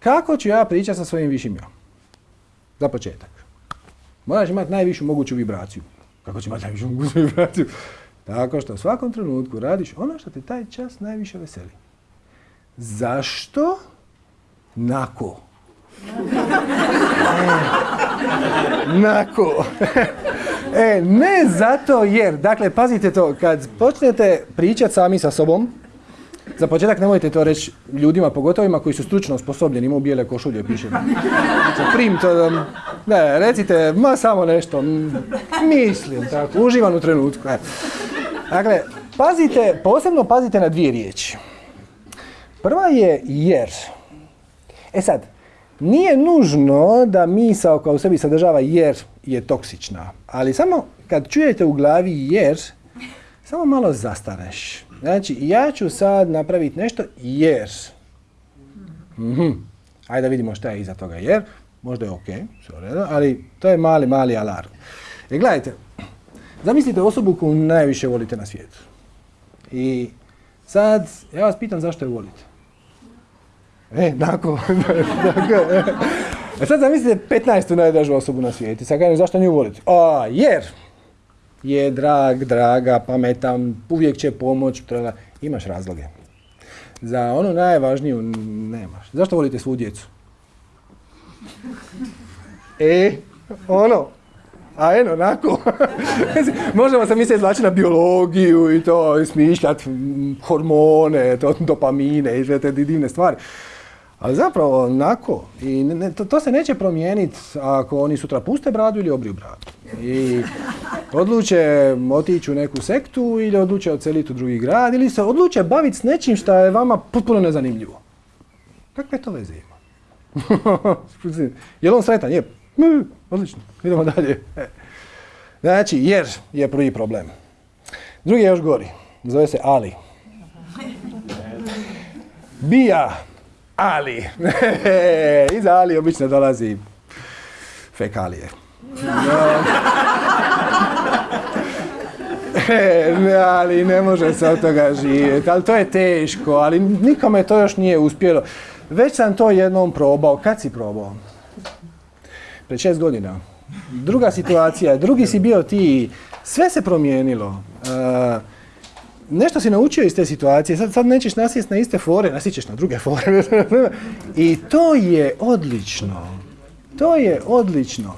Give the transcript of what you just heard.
Kako ću ja pričati sa svojim višim ja? Za početak. Moraš imati najvišu moguću vibraciju. Kako će imati najvišu moguću vibraciju? Tako što u svakom trenutku radiš ono što te taj čas najviše veseli. Zašto? Nako. E, nako. e, ne zato jer, dakle, pazite to, kad počnete pričati sami sa sobom, za početak nemojte to reći ljudima, pogotovo ima koji su stručno osposobljeni, imaju bijele košulje, piše. Prim to, ne, recite, ma samo nešto, mislim, tako, uživam u trenutku. E. Dakle, pazite, posebno pazite na dvije riječi. Prva je jer. E sad, nije nužno da misao kao u sebi sadržava jer je toksična, ali samo kad čujete u glavi jer, samo malo zastaneš. Znači, ja ću sad napraviti nešto jer. Mhm. Ajde da vidimo šta je iza toga jer. Možda je ok, ali to je mali, mali alarm. E gledajte, zamislite osobu koju najviše volite na svijetu. I sad, ja vas pitam zašto je volite. E, nako, E sad zamislite 15. najdražu osobu na svijetu. Sad kažem zašto nju volite? A, jer je drag, draga, pametan, uvijek će pomoć, treba, imaš razloge. Za onu najvažniju nemaš. Zašto volite svu djecu? E, ono, a eno, onako. Možemo se mi se na biologiju i to, smišljati hormone, to, dopamine i sve te divne stvari. Ali zapravo onako, i ne, to, to, se neće promijeniti ako oni sutra puste bradu ili obriju bradu. I odluče otići u neku sektu ili odluče odseliti u drugi grad ili se odluče baviti s nečim što je vama potpuno nezanimljivo. Kakve to veze ima? je li on sretan? Je. Odlično, idemo dalje. E. Znači, jer je prvi problem. Drugi je još gori. Zove se Ali. Bija ali. Iza Ali obično dolazi fekalije. ne, ali ne može se od toga živjeti. Ali to je teško, ali nikome to još nije uspjelo. Već sam to jednom probao. Kad si probao? Pred šest godina. Druga situacija, drugi si bio ti. Sve se promijenilo. Uh, nešto si naučio iz te situacije, sad, sad nećeš nasjest na iste fore, nasjećeš na druge fore. I to je odlično. To je odlično.